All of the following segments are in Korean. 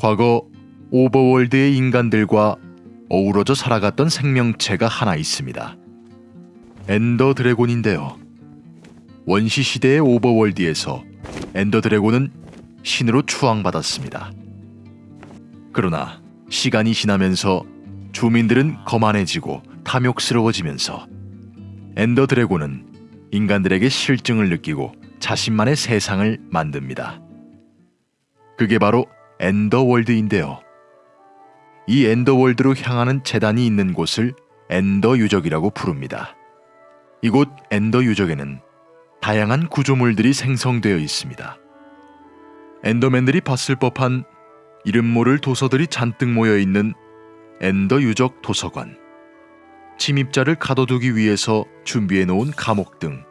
과거 오버월드의 인간들과 어우러져 살아갔던 생명체가 하나 있습니다. 엔더 드래곤인데요. 원시 시대의 오버월드에서 엔더 드래곤은 신으로 추앙받았습니다. 그러나 시간이 지나면서 주민들은 거만해지고 탐욕스러워지면서 엔더 드래곤은 인간들에게 싫증을 느끼고 자신만의 세상을 만듭니다. 그게 바로 엔더월드인데요. 이 엔더월드로 향하는 제단이 있는 곳을 엔더 유적이라고 부릅니다. 이곳 엔더 유적에는 다양한 구조물들이 생성되어 있습니다. 엔더맨들이 봤을 법한 이름 모를 도서들이 잔뜩 모여 있는 엔더 유적 도서관. 침입자를 가둬두기 위해서 준비해 놓은 감옥 등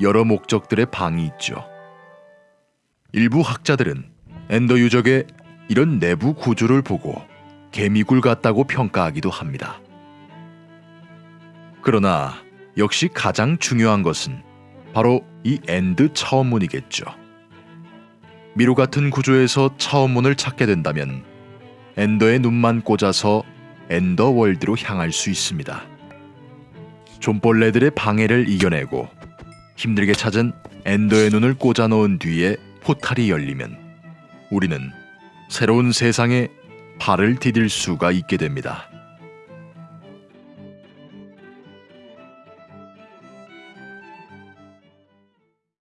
여러 목적들의 방이 있죠. 일부 학자들은 엔더 유적의 이런 내부 구조를 보고 개미굴 같다고 평가하기도 합니다. 그러나 역시 가장 중요한 것은 바로 이 엔드 차원문이겠죠. 미로 같은 구조에서 차원문을 찾게 된다면 엔더의 눈만 꽂아서 엔더 월드로 향할 수 있습니다. 좀벌레들의 방해를 이겨내고 힘들게 찾은 엔더의 눈을 꽂아 놓은 뒤에 포탈이 열리면 우리는 새로운 세상에 발을 디딜 수가 있게 됩니다.